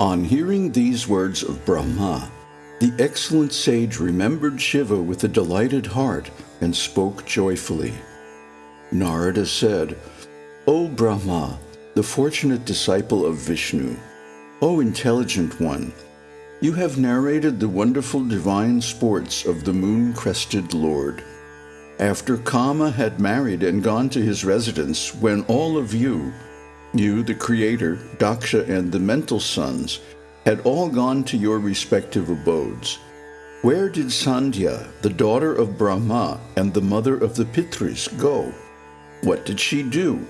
On hearing these words of Brahma, the excellent sage remembered Shiva with a delighted heart and spoke joyfully. Narada said, O Brahma, the fortunate disciple of Vishnu, O intelligent one, you have narrated the wonderful divine sports of the moon-crested Lord. After Kama had married and gone to his residence, when all of you, you, the Creator, Daksha, and the mental sons, had all gone to your respective abodes, where did Sandhya, the daughter of Brahma and the mother of the Pitris, go? What did she do?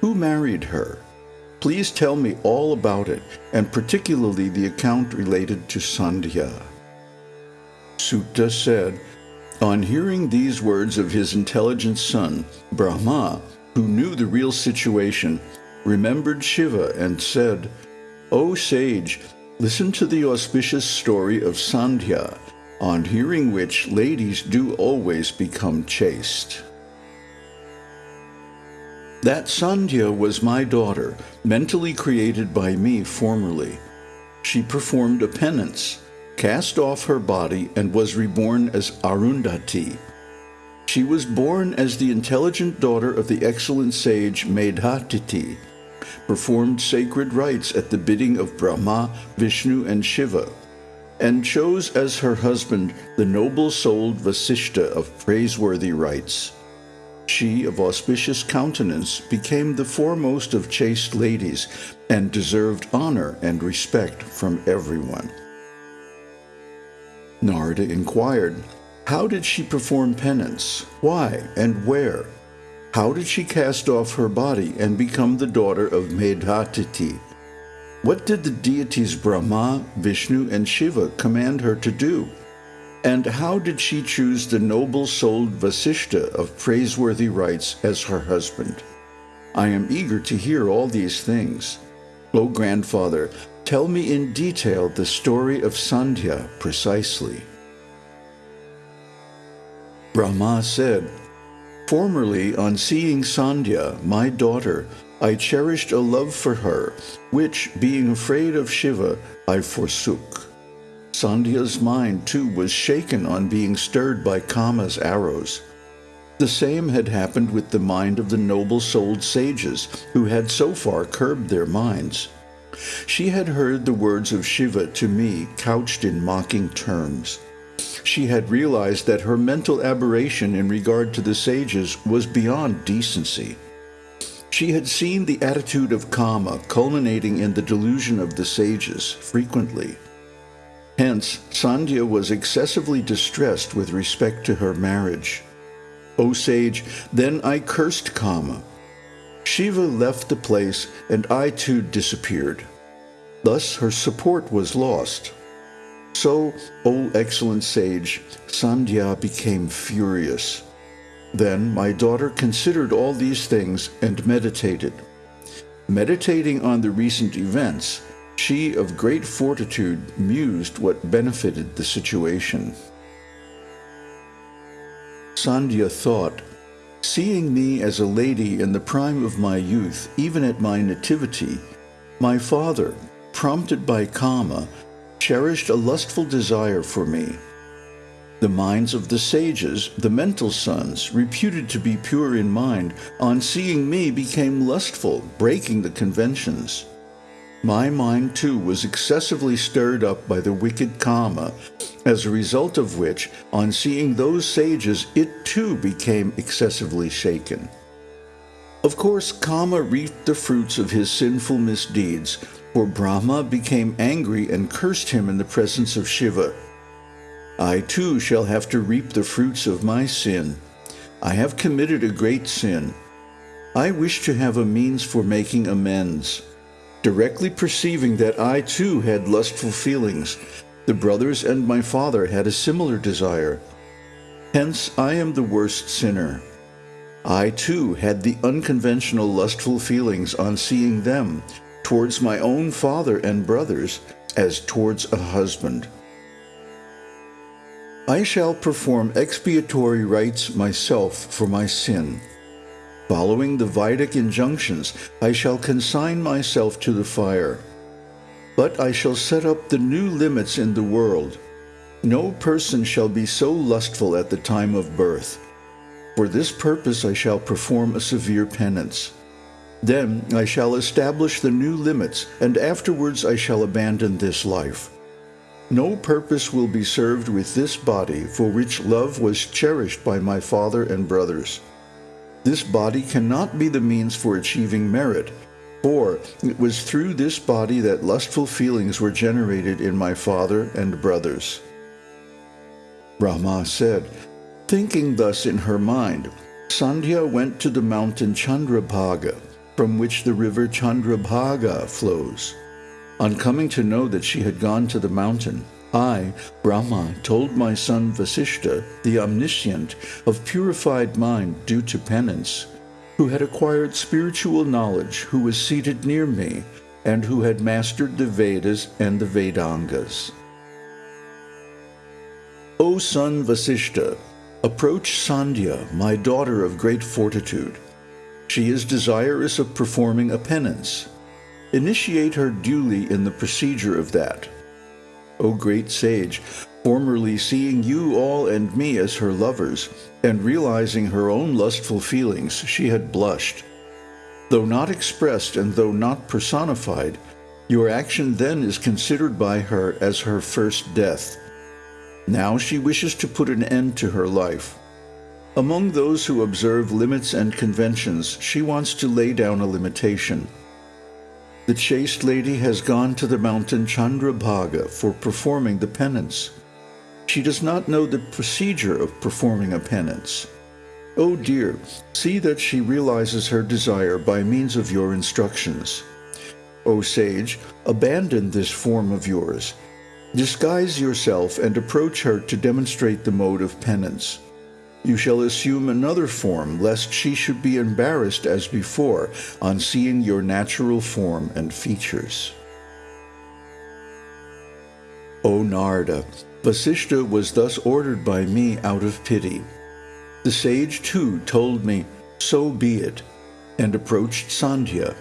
Who married her? Please tell me all about it, and particularly the account related to Sandhya. Suta said, On hearing these words of his intelligent son, Brahma, who knew the real situation, remembered Shiva and said, O sage, listen to the auspicious story of Sandhya, on hearing which ladies do always become chaste. That Sandhya was my daughter, mentally created by me formerly. She performed a penance, cast off her body, and was reborn as Arundhati. She was born as the intelligent daughter of the excellent sage Medhatithi, performed sacred rites at the bidding of Brahma, Vishnu, and Shiva, and chose as her husband the noble-souled Vasishta of praiseworthy rites. She, of auspicious countenance, became the foremost of chaste ladies, and deserved honor and respect from everyone. Narada inquired, How did she perform penance? Why and where? How did she cast off her body and become the daughter of Medhatithi? What did the deities Brahma, Vishnu, and Shiva command her to do? And how did she choose the noble-souled Vasishta of praiseworthy rites as her husband? I am eager to hear all these things. O grandfather, tell me in detail the story of Sandhya precisely. Brahma said, Formerly, on seeing Sandhya, my daughter, I cherished a love for her, which, being afraid of Shiva, I forsook. Sandhya's mind too was shaken on being stirred by Kama's arrows. The same had happened with the mind of the noble-souled sages, who had so far curbed their minds. She had heard the words of Shiva to me couched in mocking terms. She had realized that her mental aberration in regard to the sages was beyond decency. She had seen the attitude of Kama culminating in the delusion of the sages frequently. Hence, Sandhya was excessively distressed with respect to her marriage. O sage, then I cursed Kama. Shiva left the place, and I too disappeared. Thus her support was lost. So, O excellent sage, Sandhya became furious. Then my daughter considered all these things and meditated. Meditating on the recent events, she, of great fortitude, mused what benefited the situation. Sandhya thought, Seeing me as a lady in the prime of my youth, even at my nativity, my father, prompted by Kama, cherished a lustful desire for me. The minds of the sages, the mental sons, reputed to be pure in mind, on seeing me became lustful, breaking the conventions. My mind too was excessively stirred up by the wicked Kama, as a result of which, on seeing those sages, it too became excessively shaken. Of course, Kama reaped the fruits of his sinful misdeeds, for Brahma became angry and cursed him in the presence of Shiva. I too shall have to reap the fruits of my sin. I have committed a great sin. I wish to have a means for making amends. Directly perceiving that I too had lustful feelings, the brothers and my father had a similar desire. Hence I am the worst sinner. I too had the unconventional lustful feelings on seeing them, towards my own father and brothers, as towards a husband. I shall perform expiatory rites myself for my sin. Following the Vedic injunctions, I shall consign myself to the fire. But I shall set up the new limits in the world. No person shall be so lustful at the time of birth. For this purpose I shall perform a severe penance. Then I shall establish the new limits, and afterwards I shall abandon this life. No purpose will be served with this body for which love was cherished by my father and brothers. This body cannot be the means for achieving merit, for it was through this body that lustful feelings were generated in my father and brothers. Brahma said, Thinking thus in her mind, Sandhya went to the mountain Chandrabhaga, from which the river Chandrabhaga flows. On coming to know that she had gone to the mountain, I, Brahma, told my son Vasishta, the omniscient, of purified mind due to penance, who had acquired spiritual knowledge, who was seated near me, and who had mastered the Vedas and the Vedangas. O son Vasishta, Approach Sandhya, my daughter of great fortitude. She is desirous of performing a penance. Initiate her duly in the procedure of that. O great sage, formerly seeing you all and me as her lovers, and realizing her own lustful feelings, she had blushed. Though not expressed and though not personified, your action then is considered by her as her first death. Now she wishes to put an end to her life. Among those who observe limits and conventions, she wants to lay down a limitation. The chaste lady has gone to the mountain Chandrabhaga for performing the penance. She does not know the procedure of performing a penance. Oh dear, see that she realizes her desire by means of your instructions. O sage, abandon this form of yours Disguise yourself and approach her to demonstrate the mode of penance. You shall assume another form, lest she should be embarrassed as before on seeing your natural form and features. O Narada, Vasishta was thus ordered by me out of pity. The sage too told me, So be it, and approached Sandhya.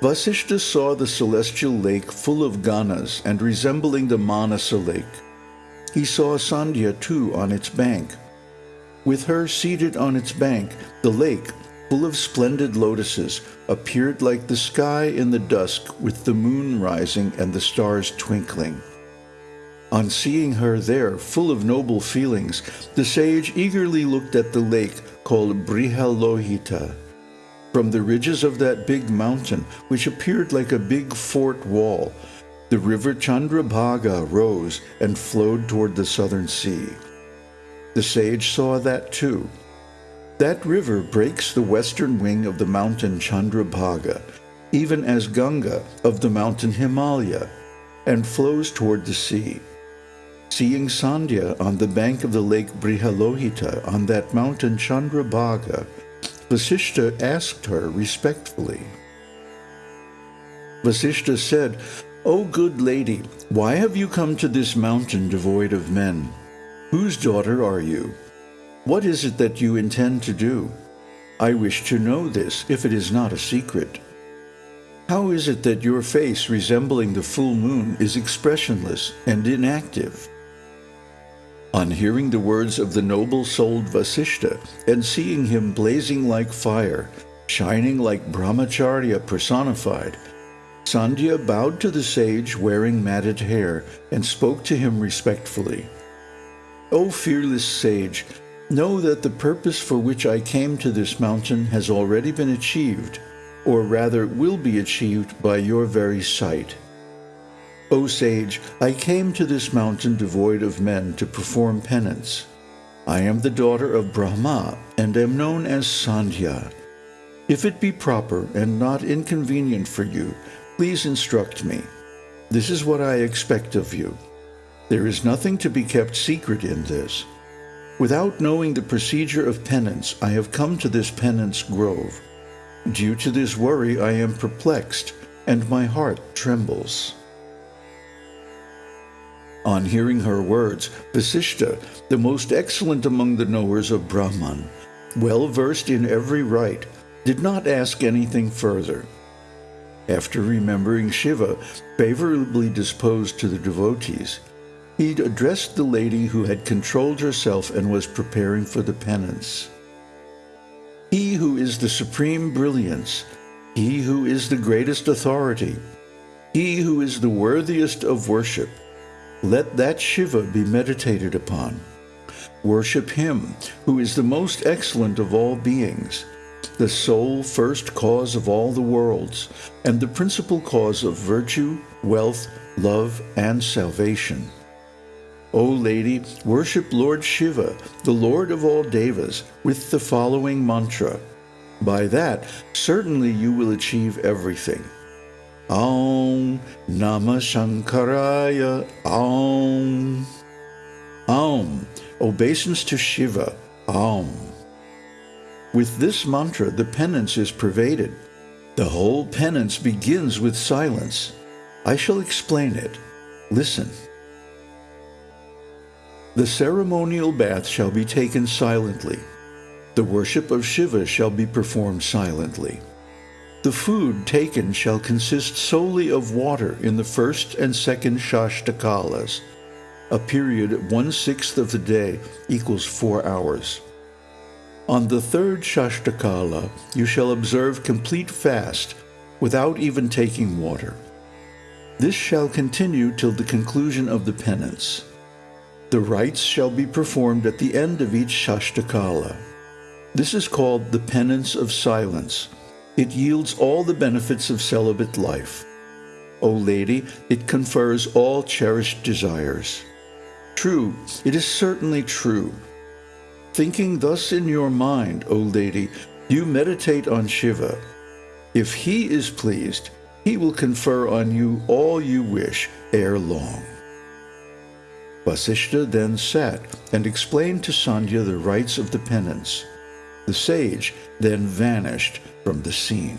Vasishta saw the celestial lake full of ganas and resembling the Manasa lake. He saw Sandhya too on its bank. With her seated on its bank, the lake, full of splendid lotuses, appeared like the sky in the dusk with the moon rising and the stars twinkling. On seeing her there, full of noble feelings, the sage eagerly looked at the lake called Brihalohita. From the ridges of that big mountain, which appeared like a big fort wall, the river Chandrabhaga rose and flowed toward the southern sea. The sage saw that too. That river breaks the western wing of the mountain Chandrabhaga, even as Ganga of the mountain Himalaya, and flows toward the sea. Seeing Sandhya on the bank of the lake Brihalohita on that mountain Chandrabhaga, Vasishta asked her respectfully. Vasishta said, O good lady, why have you come to this mountain devoid of men? Whose daughter are you? What is it that you intend to do? I wish to know this, if it is not a secret. How is it that your face, resembling the full moon, is expressionless and inactive? On hearing the words of the noble-souled Vasishta and seeing him blazing like fire, shining like Brahmacharya personified, Sandhya bowed to the sage wearing matted hair and spoke to him respectfully. O fearless sage, know that the purpose for which I came to this mountain has already been achieved, or rather will be achieved by your very sight. O sage, I came to this mountain devoid of men to perform penance. I am the daughter of Brahma and am known as Sandhya. If it be proper and not inconvenient for you, please instruct me. This is what I expect of you. There is nothing to be kept secret in this. Without knowing the procedure of penance, I have come to this penance grove. Due to this worry, I am perplexed, and my heart trembles. On hearing her words, Vasishta, the most excellent among the knowers of Brahman, well versed in every rite, did not ask anything further. After remembering Shiva, favorably disposed to the devotees, he addressed the lady who had controlled herself and was preparing for the penance. He who is the supreme brilliance, he who is the greatest authority, he who is the worthiest of worship, let that Shiva be meditated upon. Worship him who is the most excellent of all beings, the sole first cause of all the worlds, and the principal cause of virtue, wealth, love, and salvation. O lady, worship Lord Shiva, the Lord of all devas, with the following mantra. By that, certainly you will achieve everything. Aum Namah Shankaraya Aum. Aum, obeisance to Shiva, Aum. With this mantra, the penance is pervaded. The whole penance begins with silence. I shall explain it. Listen. The ceremonial bath shall be taken silently. The worship of Shiva shall be performed silently. The food taken shall consist solely of water in the first and second Shashtakalas. A period one-sixth of the day equals four hours. On the third Shashtakala, you shall observe complete fast without even taking water. This shall continue till the conclusion of the penance. The rites shall be performed at the end of each Shashtakala. This is called the penance of silence. It yields all the benefits of celibate life. O lady, it confers all cherished desires. True, it is certainly true. Thinking thus in your mind, O lady, you meditate on Shiva. If he is pleased, he will confer on you all you wish ere long. Vasishta then sat and explained to Sandhya the rites of the penance. The sage then vanished from the scene.